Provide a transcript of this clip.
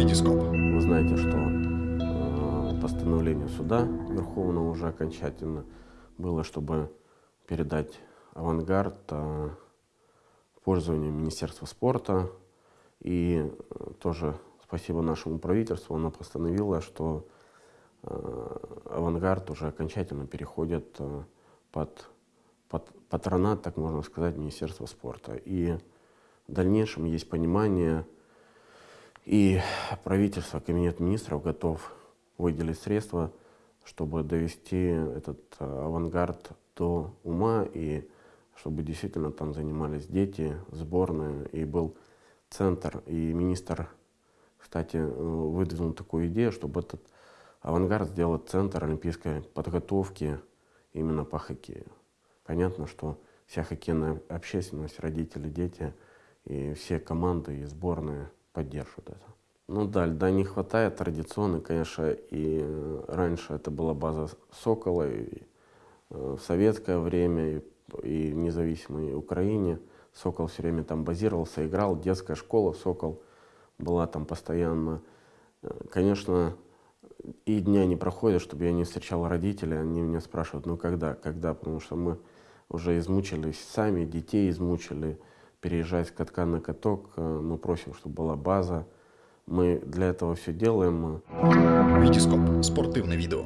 Витископ. Вы знаете, что э, постановление суда Верховного уже окончательно было, чтобы передать авангард э, в пользование Министерства спорта. И э, тоже спасибо нашему правительству, оно постановило, что э, авангард уже окончательно переходит э, под, под патронат, так можно сказать, Министерства спорта. И в дальнейшем есть понимание, и правительство, Кабинет министров готов выделить средства, чтобы довести этот э, авангард до ума, и чтобы действительно там занимались дети, сборные, и был центр. И министр, кстати, э, выдвинул такую идею, чтобы этот авангард сделать центр олимпийской подготовки именно по хоккею. Понятно, что вся хоккейная общественность, родители, дети и все команды и сборные поддерживают это. Ну да, льда не хватает традиционно, конечно, и раньше это была база Сокола, и э, в советское время, и, и в независимой Украине. Сокол все время там базировался, играл, детская школа Сокол была там постоянно. Э, конечно, и дня не проходит, чтобы я не встречал родителей, они меня спрашивают, ну когда, когда, потому что мы уже измучились сами, детей измучили, переезжать с катка на каток, э, мы просим, чтобы была база, мы для этого все делаем. Витископ. Спортивне відео.